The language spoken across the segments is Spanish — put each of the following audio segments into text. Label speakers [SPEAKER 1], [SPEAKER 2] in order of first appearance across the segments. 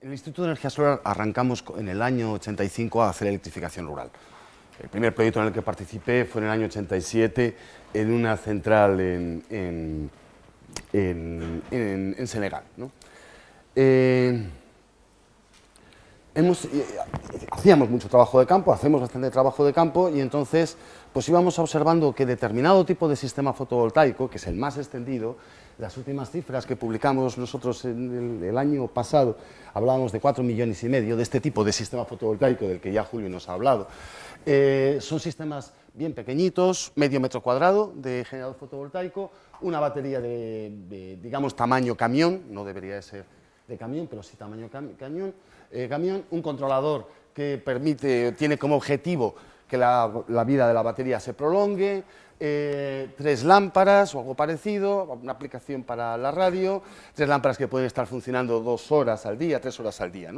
[SPEAKER 1] En el Instituto de Energía Solar arrancamos en el año 85 a hacer electrificación rural. El primer proyecto en el que participé fue en el año 87 en una central en, Senegal. Eh, eh, hacíamos mucho trabajo de campo, hacemos bastante trabajo de campo y entonces pues íbamos observando que determinado tipo de sistema fotovoltaico, que es el más extendido, las últimas cifras que publicamos nosotros el, año pasado, hablábamos de 4 millones y medio de este tipo de sistema fotovoltaico del que ya Julio nos ha hablado. Eh, son sistemas bien pequeñitos, medio metro cuadrado de generador fotovoltaico, una batería de, digamos, tamaño camión, no debería de ser de camión, pero sí tamaño eh, camión, un controlador que permite, tiene como objetivo que la, vida de la batería se prolongue, eh, tres lámparas o algo parecido, una aplicación para la radio, tres lámparas que pueden estar funcionando dos horas al día, tres horas al día.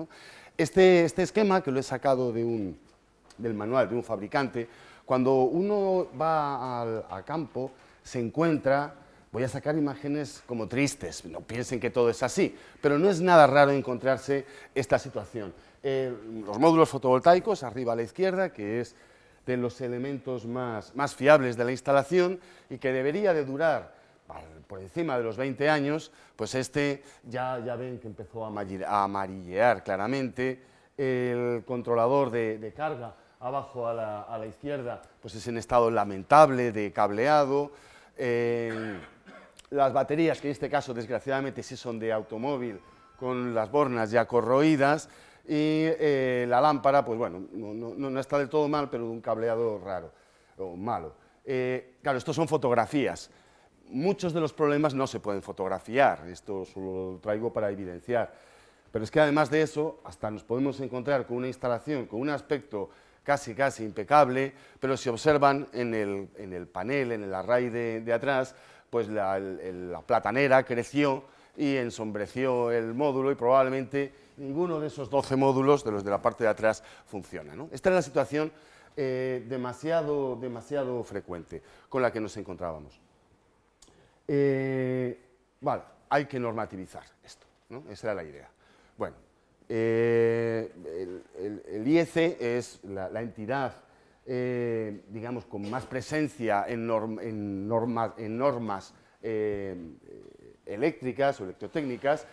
[SPEAKER 1] Este, este, esquema, que lo he sacado de un, del manual de un fabricante, cuando uno va al campo se encuentra voy a sacar imágenes como tristes, no piensen que todo es así, pero no es nada raro encontrarse esta situación. Eh, los módulos fotovoltaicos, arriba a la izquierda, que es de los elementos más, más fiables de la instalación y que debería de durar por encima de los 20 años, pues este ya, ya ven que empezó a amarillear claramente, el controlador de, carga abajo a la, a la, izquierda, pues es en estado lamentable de cableado, las baterías, que en este caso desgraciadamente sí son de automóvil, con las bornas ya corroídas, y eh, la lámpara, pues bueno, no, está del todo mal, pero de un cableado raro o malo. Eh, claro, estos son fotografías. Muchos de los problemas no se pueden fotografiar, esto solo lo traigo para evidenciar. Pero es que además de eso, hasta nos podemos encontrar con una instalación con un aspecto casi, casi impecable, pero si observan en el, panel, en el array de atrás, pues la, platanera creció y ensombreció el módulo y probablemente ninguno de esos 12 módulos, de los de la parte de atrás, funciona. Esta es la situación eh, demasiado, demasiado frecuente con la que nos encontrábamos. Eh, vale, hay que normativizar esto, esa era la idea. Bueno, eh, el, IEC es la entidad digamos, con más presencia en, normas, eh, eléctricas o electrotécnicas,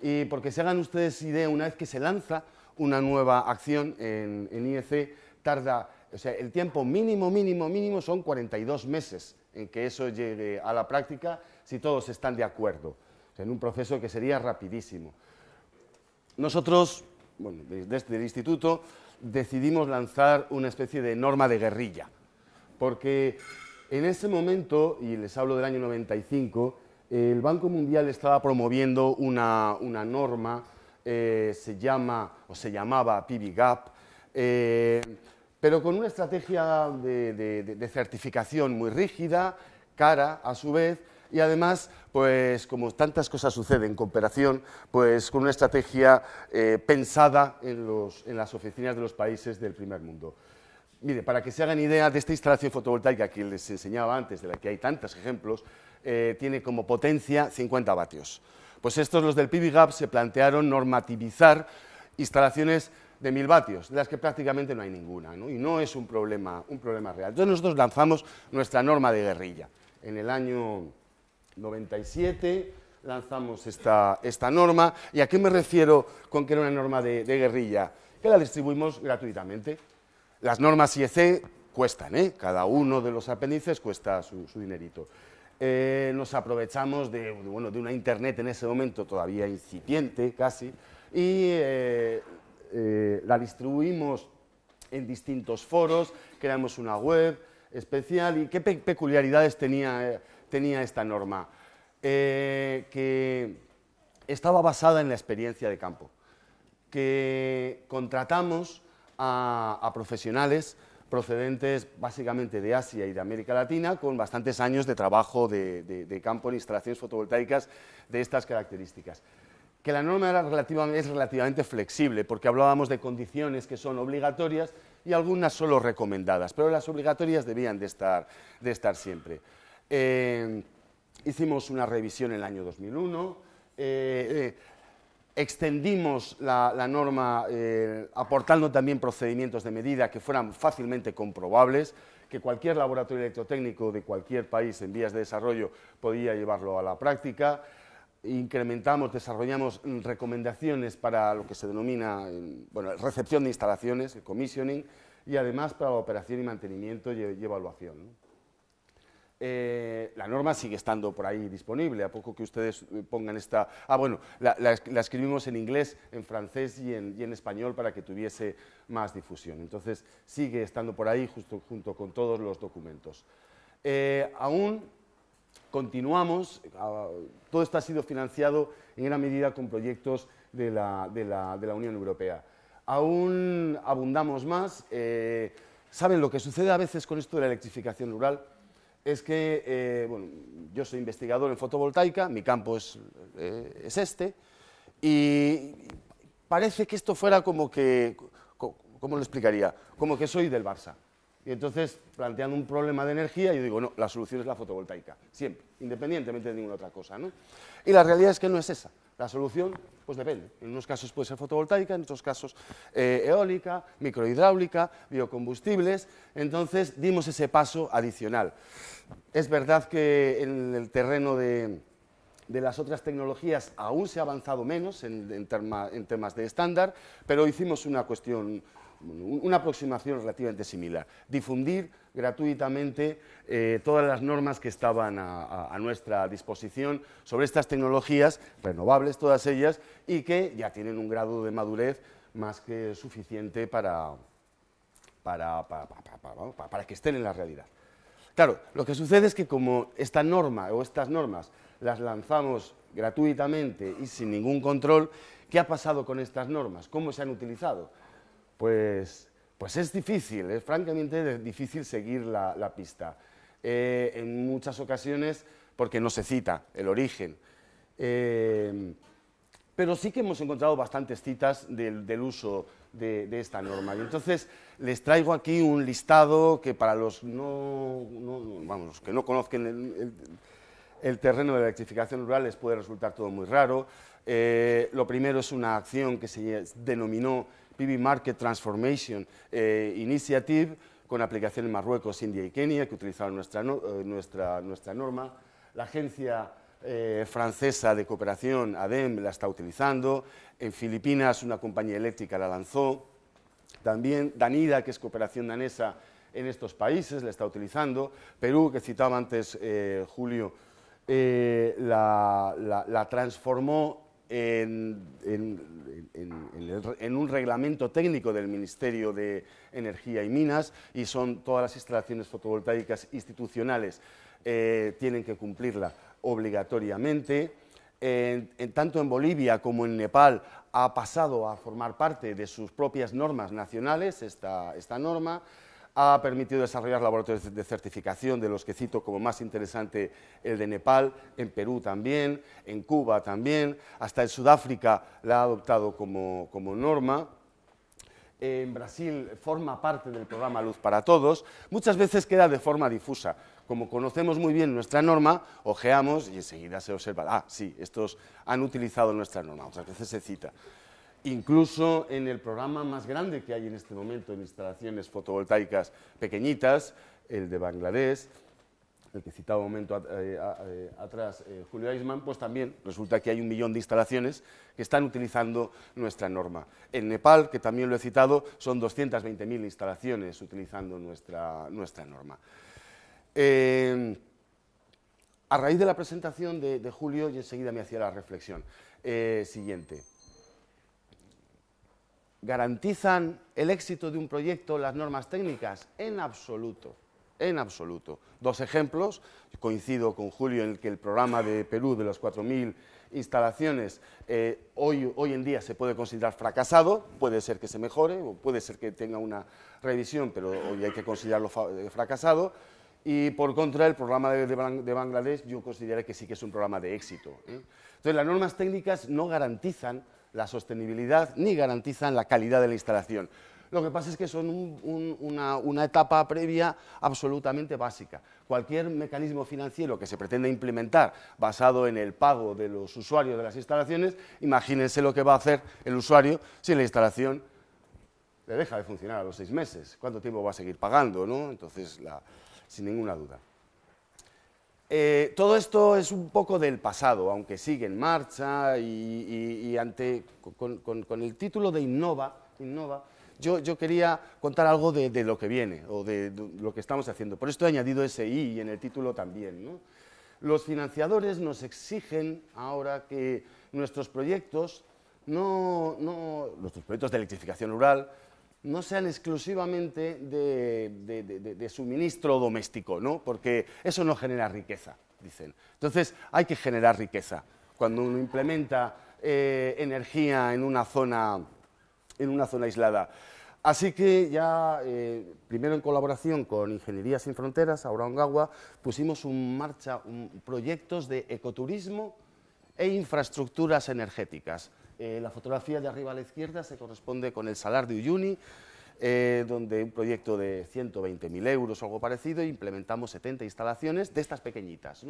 [SPEAKER 1] y porque se hagan ustedes idea, una vez que se lanza una nueva acción en, IEC, tarda, o sea, el tiempo mínimo, mínimo, mínimo son 42 meses en que eso llegue a la práctica si todos están de acuerdo, en un proceso que sería rapidísimo. Nosotros, bueno, desde el instituto, decidimos lanzar una especie de norma de guerrilla, porque en ese momento, y les hablo del año 95, el Banco Mundial estaba promoviendo una, norma, eh, se llama, o se llamaba PBGAP, eh, pero con una estrategia de certificación muy rígida, cara a su vez, y además, pues como tantas cosas suceden en cooperación, pues con una estrategia eh, pensada en, las oficinas de los países del primer mundo. Mire, para que se hagan idea de esta instalación fotovoltaica que les enseñaba antes, de la que hay tantos ejemplos, eh, tiene como potencia 50 vatios. Pues estos, los del PBGAP, se plantearon normativizar instalaciones de 1000 vatios, de las que prácticamente no hay ninguna, y no es un problema, un problema real. Entonces nosotros lanzamos nuestra norma de guerrilla en el año 97 lanzamos esta, esta, norma. ¿Y a qué me refiero con que era una norma de, guerrilla? Que la distribuimos gratuitamente. Las normas IEC cuestan, ¿eh? cada uno de los apéndices cuesta su, dinerito. Eh, nos aprovechamos de, bueno, de una internet en ese momento todavía incipiente casi y eh, la distribuimos en distintos foros, creamos una web especial y qué peculiaridades tenía tenía esta norma, eh, que estaba basada en la experiencia de campo, que contratamos a, profesionales procedentes básicamente de Asia y de América Latina, con bastantes años de trabajo de, campo en instalaciones fotovoltaicas de estas características. Que la norma es relativamente flexible, porque hablábamos de condiciones que son obligatorias y algunas solo recomendadas, pero las obligatorias debían de estar, de estar siempre. Eh, hicimos una revisión en el año 2001. Eh, eh, extendimos la, norma eh, aportando también procedimientos de medida que fueran fácilmente comprobables, que cualquier laboratorio electrotécnico de cualquier país en vías de desarrollo podía llevarlo a la práctica. Incrementamos, desarrollamos recomendaciones para lo que se denomina bueno, recepción de instalaciones, el commissioning, y además para la operación y mantenimiento y, evaluación. Eh, la norma sigue estando por ahí disponible, a poco que ustedes eh, pongan esta... Ah, bueno, la, escribimos en inglés, en francés y en, español para que tuviese más difusión. Entonces, sigue estando por ahí junto con todos los documentos. Eh, aún continuamos, ah, todo esto ha sido financiado en gran medida con proyectos de la, Unión Europea. Aún abundamos más. ¿Saben lo que sucede a veces con esto de la electrificación rural? Es que, eh, bueno, yo soy investigador en fotovoltaica, mi campo es, eh, es, este, y parece que esto fuera como que, ¿cómo lo explicaría? Como que soy del Barça. Y entonces, planteando un problema de energía, yo digo, no, la solución es la fotovoltaica, siempre, independientemente de ninguna otra cosa. ¿no? Y la realidad es que no es esa. La solución, pues depende. En unos casos puede ser fotovoltaica, en otros casos eh, eólica, microhidráulica, biocombustibles. Entonces, dimos ese paso adicional. Es verdad que en el terreno de, las otras tecnologías aún se ha avanzado menos en, temas de estándar, pero hicimos una cuestión una aproximación relativamente similar, difundir gratuitamente eh, todas las normas que estaban a, nuestra disposición sobre estas tecnologías, renovables todas ellas, y que ya tienen un grado de madurez más que suficiente para, para, para que estén en la realidad. Claro, lo que sucede es que como esta norma o estas normas las lanzamos gratuitamente y sin ningún control, ¿qué ha pasado con estas normas? ¿Cómo se han utilizado? pues, pues es difícil, es francamente difícil seguir la, pista. Eh, en muchas ocasiones porque no se cita el origen. Eh, pero sí que hemos encontrado bastantes citas del, uso de, esta norma. Y entonces les traigo aquí un listado que para los no, vamos, que no conozcan el, terreno de electrificación rural les puede resultar todo muy raro. Eh, lo primero es una acción que se denominó PV Market Transformation eh, Initiative, con aplicación en Marruecos, India y Kenia, que utilizaron nuestra, eh, nuestra, nuestra norma. La agencia francesa de cooperación, ADEM, la está utilizando. En Filipinas, una compañía eléctrica la lanzó. También Danida, que es cooperación danesa en estos países, la está utilizando. Perú, que citaba antes Julio, la, la transformó en, un reglamento técnico del Ministerio de Energía y Minas y son todas las instalaciones fotovoltaicas institucionales eh, tienen que cumplirla obligatoriamente. tanto en Bolivia como en Nepal ha pasado a formar parte de sus propias normas nacionales esta, esta norma ha permitido desarrollar laboratorios de certificación, de los que cito como más interesante el de Nepal, en Perú también, en Cuba también, hasta en Sudáfrica la ha adoptado como, norma. En Brasil forma parte del programa Luz para Todos, muchas veces queda de forma difusa. Como conocemos muy bien nuestra norma, ojeamos y enseguida se observa, ah, sí, estos han utilizado nuestra norma, otras veces se cita incluso en el programa más grande que hay en este momento en instalaciones fotovoltaicas pequeñitas, el de Bangladesh, el que citaba un momento eh, eh, atrás eh, Julio Eisman, pues también resulta que hay un millón de instalaciones que están utilizando nuestra norma. En Nepal, que también lo he citado, son 220.000 instalaciones utilizando nuestra, nuestra norma. a raíz de la presentación de, de, Julio, y enseguida me hacía la reflexión siguiente. ¿Garantizan el éxito de un proyecto las normas técnicas? En absoluto, en absoluto. Dos ejemplos, coincido con Julio en que el programa de Perú de las 4.000 instalaciones eh, hoy, hoy en día se puede considerar fracasado, puede ser que se mejore o puede ser que tenga una revisión, pero hoy hay que considerarlo eh, fracasado. Y por contra, el programa de, Bangladesh yo considero que sí que es un programa de éxito. ¿eh? Entonces, las normas técnicas no garantizan la sostenibilidad ni garantizan la calidad de la instalación. Lo que pasa es que son una, etapa previa absolutamente básica. Cualquier mecanismo financiero que se pretenda implementar basado en el pago de los usuarios de las instalaciones, imagínense lo que va a hacer el usuario si la instalación le deja de funcionar a los seis meses. ¿Cuánto tiempo va a seguir pagando? ¿no? Entonces, sin ninguna duda. Eh, todo esto es un poco del pasado, aunque sigue en marcha y, con, el título de Innova, Innova yo, quería contar algo de, lo que viene o de, lo que estamos haciendo. Por esto he añadido ese I en el título también. Los financiadores nos exigen ahora que nuestros proyectos, no, nuestros proyectos de electrificación rural, no sean exclusivamente de, suministro doméstico, ¿no? porque eso no genera riqueza, dicen. Entonces hay que generar riqueza. Cuando uno implementa eh, energía en una zona en una zona aislada. Así que ya, eh, primero en colaboración con Ingeniería Sin Fronteras, Auraongagua, pusimos en marcha proyectos de ecoturismo e infraestructuras energéticas. Eh, la fotografía de arriba a la izquierda se corresponde con el Salar de Uyuni, eh, donde un proyecto de 120.000 euros o algo parecido, implementamos 70 instalaciones de estas pequeñitas.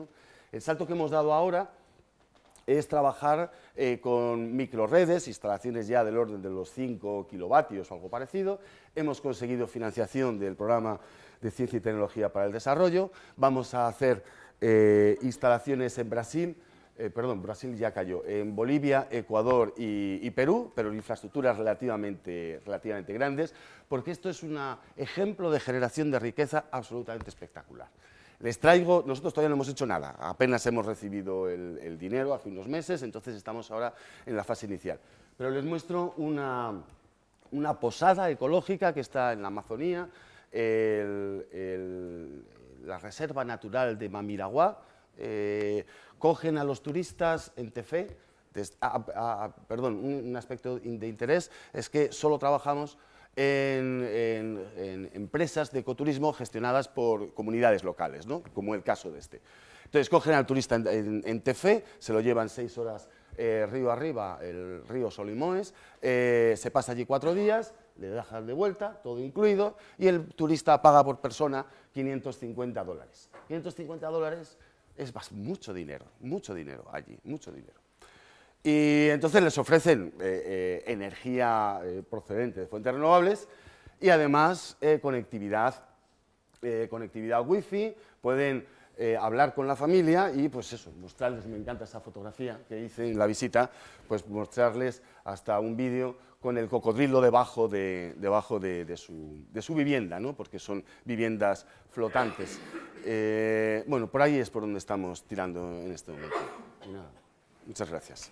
[SPEAKER 1] El salto que hemos dado ahora es trabajar eh, con microredes, instalaciones ya del orden de los 5 kilovatios o algo parecido. Hemos conseguido financiación del programa de Ciencia y Tecnología para el Desarrollo. Vamos a hacer eh, instalaciones en Brasil, eh, perdón, Brasil ya cayó, en Bolivia, Ecuador y, Perú, pero infraestructuras relativamente, relativamente grandes, porque esto es un ejemplo de generación de riqueza absolutamente espectacular. Les traigo, nosotros todavía no hemos hecho nada, apenas hemos recibido el, dinero hace unos meses, entonces estamos ahora en la fase inicial. Pero les muestro una, posada ecológica que está en la Amazonía, la Reserva Natural de Mamiraguá, eh, cogen a los turistas en Tefé, perdón, un aspecto de interés es que solo trabajamos en, empresas de ecoturismo gestionadas por comunidades locales, ¿no? como el caso de este. Entonces cogen al turista en, Tefé, se lo llevan seis horas eh, río arriba, el río Solimoes, eh, se pasa allí cuatro días, le dejan de vuelta, todo incluido, y el turista paga por persona 550 dólares. 550 dólares es mucho dinero, mucho dinero allí, mucho dinero. Y entonces les ofrecen eh, eh, energía eh, procedente de fuentes renovables y además conectividad, conectividad wifi, pueden hablar con la familia y pues eso, mostrarles, me encanta esa fotografía que hice en la visita, pues mostrarles hasta un vídeo con el cocodrilo debajo de, debajo de, su, de su, vivienda, ¿no? porque son viviendas flotantes. bueno, por ahí es por donde estamos tirando en este momento. muchas gracias.